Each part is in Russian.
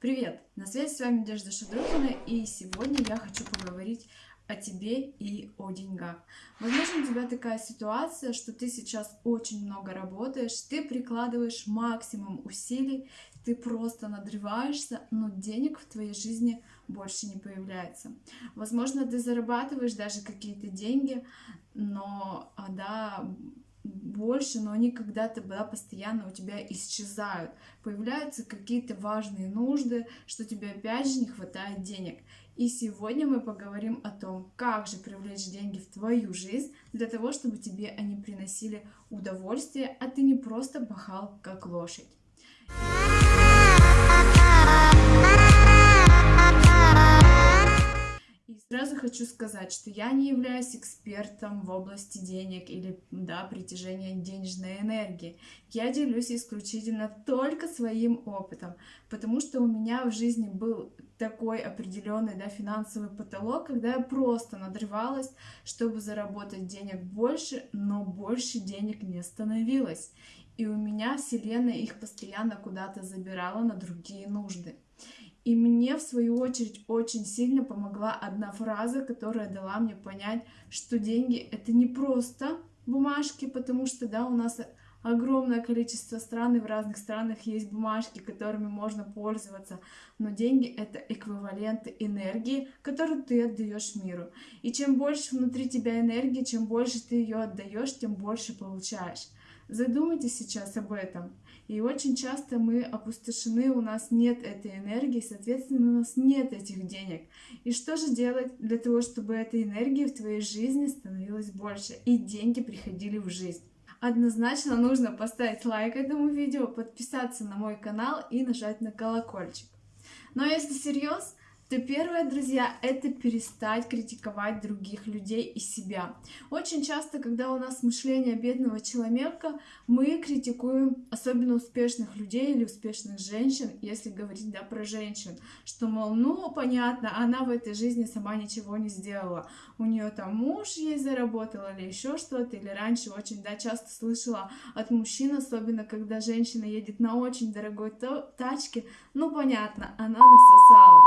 Привет! На связи с вами Надежда Шадрухина, и сегодня я хочу поговорить о тебе и о деньгах. Возможно, у тебя такая ситуация, что ты сейчас очень много работаешь, ты прикладываешь максимум усилий, ты просто надрываешься, но денег в твоей жизни больше не появляется. Возможно, ты зарабатываешь даже какие-то деньги, но а, да, больше, но они когда-то да, постоянно у тебя исчезают. Появляются какие-то важные нужды, что тебе опять же не хватает денег. И сегодня мы поговорим о том, как же привлечь деньги в твою жизнь для того, чтобы тебе они приносили удовольствие, а ты не просто пахал как лошадь. Хочу сказать, что я не являюсь экспертом в области денег или да, притяжения денежной энергии. Я делюсь исключительно только своим опытом, потому что у меня в жизни был такой определенный да, финансовый потолок, когда я просто надрывалась, чтобы заработать денег больше, но больше денег не становилось. И у меня Вселенная их постоянно куда-то забирала на другие нужды. И мне, в свою очередь, очень сильно помогла одна фраза, которая дала мне понять, что деньги — это не просто бумажки, потому что, да, у нас огромное количество стран, и в разных странах есть бумажки, которыми можно пользоваться, но деньги — это эквиваленты энергии, которую ты отдаешь миру. И чем больше внутри тебя энергии, чем больше ты ее отдаешь, тем больше получаешь. Задумайтесь сейчас об этом. И очень часто мы опустошены, у нас нет этой энергии, соответственно, у нас нет этих денег. И что же делать для того, чтобы этой энергии в твоей жизни становилось больше и деньги приходили в жизнь? Однозначно нужно поставить лайк этому видео, подписаться на мой канал и нажать на колокольчик. Но если серьезно, то первое, друзья, это перестать критиковать других людей и себя. Очень часто, когда у нас мышление бедного человека, мы критикуем особенно успешных людей или успешных женщин, если говорить да, про женщин, что, мол, ну, понятно, она в этой жизни сама ничего не сделала. У нее там муж ей заработал или еще что-то, или раньше очень да, часто слышала от мужчин, особенно когда женщина едет на очень дорогой тачке, ну, понятно, она насосала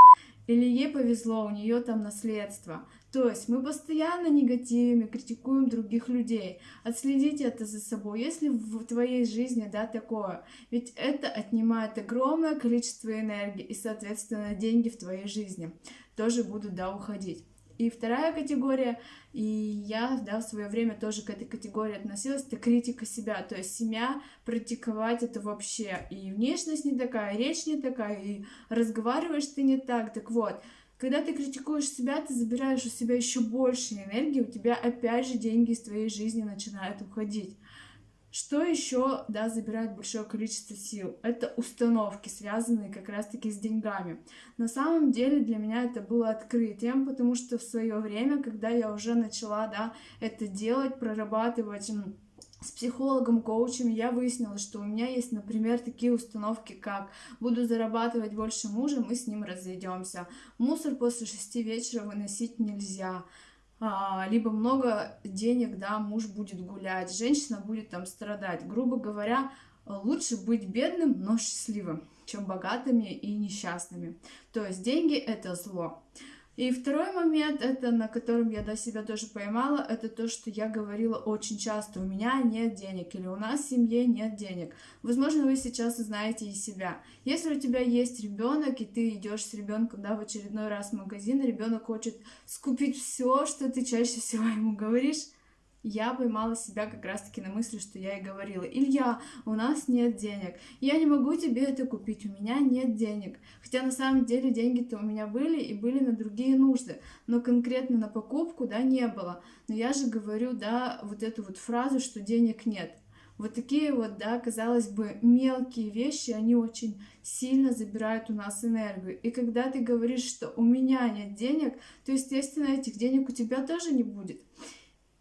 или ей повезло, у нее там наследство. То есть мы постоянно негативами критикуем других людей. Отследите это за собой, если в твоей жизни, да, такое. Ведь это отнимает огромное количество энергии и, соответственно, деньги в твоей жизни тоже будут, да, уходить. И вторая категория, и я да, в свое время тоже к этой категории относилась, это критика себя. То есть семья практиковать это вообще. И внешность не такая, и речь не такая, и разговариваешь ты не так. Так вот, когда ты критикуешь себя, ты забираешь у себя еще больше энергии, у тебя опять же деньги из твоей жизни начинают уходить. Что еще, да, забирает большое количество сил? Это установки, связанные как раз-таки с деньгами. На самом деле для меня это было открытием, потому что в свое время, когда я уже начала, да, это делать, прорабатывать с психологом, коучем, я выяснила, что у меня есть, например, такие установки, как буду зарабатывать больше мужа, мы с ним разведемся. Мусор после шести вечера выносить нельзя либо много денег, да, муж будет гулять, женщина будет там страдать. Грубо говоря, лучше быть бедным, но счастливым, чем богатыми и несчастными. То есть деньги это зло. И второй момент, это на котором я до себя тоже поймала, это то, что я говорила очень часто, у меня нет денег или у нас в семье нет денег. Возможно, вы сейчас знаете и себя. Если у тебя есть ребенок, и ты идешь с ребенком да, в очередной раз в магазин, ребенок хочет скупить все, что ты чаще всего ему говоришь, я поймала себя как раз-таки на мысли, что я и говорила. Илья, у нас нет денег. Я не могу тебе это купить, у меня нет денег. Хотя на самом деле деньги-то у меня были и были на другие нужды. Но конкретно на покупку, да, не было. Но я же говорю, да, вот эту вот фразу, что денег нет. Вот такие вот, да, казалось бы, мелкие вещи, они очень сильно забирают у нас энергию. И когда ты говоришь, что у меня нет денег, то, естественно, этих денег у тебя тоже не будет.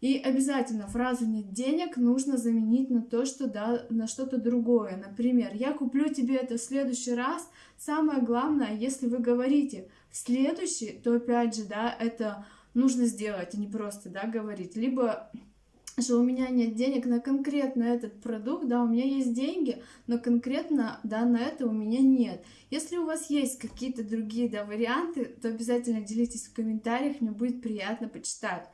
И обязательно фразу «нет денег» нужно заменить на то, что да, на что-то другое. Например, «я куплю тебе это в следующий раз». Самое главное, если вы говорите «в следующий», то опять же, да, это нужно сделать, а не просто, да, говорить. Либо что у меня нет денег на конкретно этот продукт, да, у меня есть деньги, но конкретно, да, на это у меня нет. Если у вас есть какие-то другие, да, варианты, то обязательно делитесь в комментариях, мне будет приятно почитать.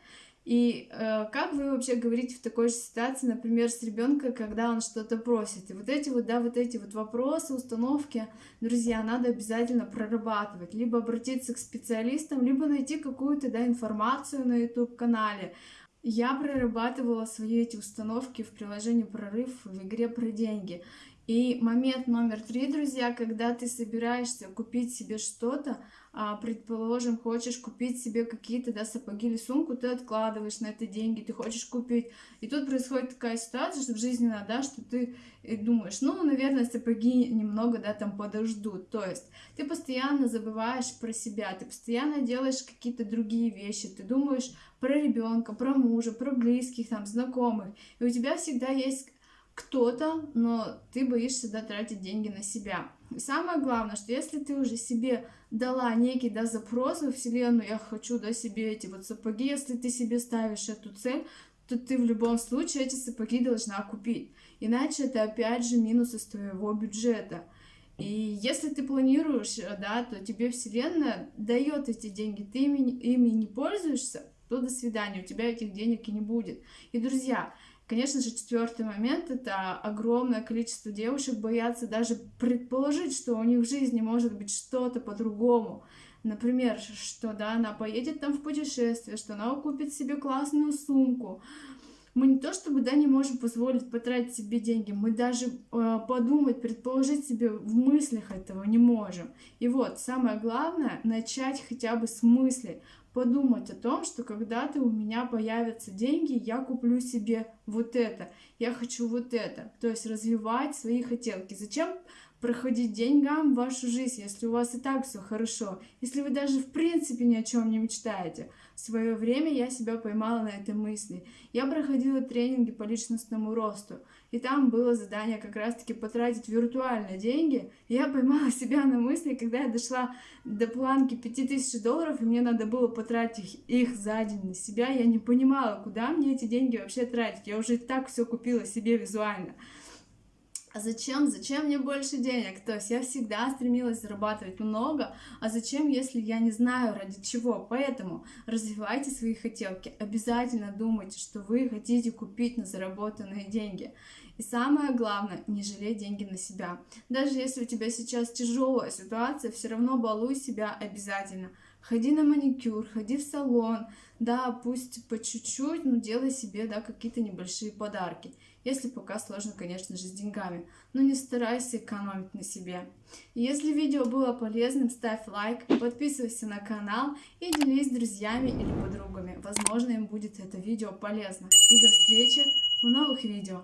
И э, как вы вообще говорите в такой же ситуации, например, с ребенком, когда он что-то просит? И вот эти вот, да, вот эти вот вопросы, установки, друзья, надо обязательно прорабатывать. Либо обратиться к специалистам, либо найти какую-то, да, информацию на YouTube-канале, я прорабатывала свои эти установки в приложении «Прорыв» в игре про деньги. И момент номер три, друзья, когда ты собираешься купить себе что-то, а, предположим, хочешь купить себе какие-то да, сапоги или сумку, ты откладываешь на это деньги, ты хочешь купить. И тут происходит такая ситуация, что жизненно, да, что ты думаешь, ну, наверное, сапоги немного, да, там подождут. То есть ты постоянно забываешь про себя, ты постоянно делаешь какие-то другие вещи, ты думаешь про ребенка, про мужа, про близких, там, знакомых. И у тебя всегда есть кто-то, но ты боишься да, тратить деньги на себя. И самое главное, что если ты уже себе дала некий да, запрос во Вселенную, я хочу да, себе эти вот сапоги, если ты себе ставишь эту цель, то ты в любом случае эти сапоги должна купить. Иначе это опять же минус из твоего бюджета. И если ты планируешь, да, то тебе Вселенная дает эти деньги, ты ими, ими не пользуешься, то до свидания, у тебя этих денег и не будет. И, друзья, Конечно же, четвертый момент это огромное количество девушек боятся даже предположить, что у них в жизни может быть что-то по-другому. Например, что да, она поедет там в путешествие, что она купит себе классную сумку. Мы не то чтобы да, не можем позволить потратить себе деньги, мы даже э, подумать, предположить себе в мыслях этого не можем. И вот самое главное начать хотя бы с мысли подумать о том, что когда-то у меня появятся деньги, я куплю себе вот это, я хочу вот это. То есть развивать свои хотелки. Зачем проходить деньгам вашу жизнь, если у вас и так все хорошо, если вы даже в принципе ни о чем не мечтаете. В свое время я себя поймала на этой мысли. Я проходила тренинги по личностному росту, и там было задание как раз-таки потратить виртуально деньги. И я поймала себя на мысли, когда я дошла до планки 5000 долларов, и мне надо было потратить их за день на себя, я не понимала, куда мне эти деньги вообще тратить. Я уже и так все купила себе визуально а зачем, зачем мне больше денег? То есть я всегда стремилась зарабатывать много, а зачем, если я не знаю ради чего? Поэтому развивайте свои хотелки, обязательно думайте, что вы хотите купить на заработанные деньги. И самое главное, не жалей деньги на себя. Даже если у тебя сейчас тяжелая ситуация, все равно балуй себя обязательно. Ходи на маникюр, ходи в салон, да, пусть по чуть-чуть, но делай себе, да, какие-то небольшие подарки если пока сложно, конечно же, с деньгами. Но не старайся экономить на себе. Если видео было полезным, ставь лайк, подписывайся на канал и делись с друзьями или подругами. Возможно, им будет это видео полезно. И до встречи в новых видео.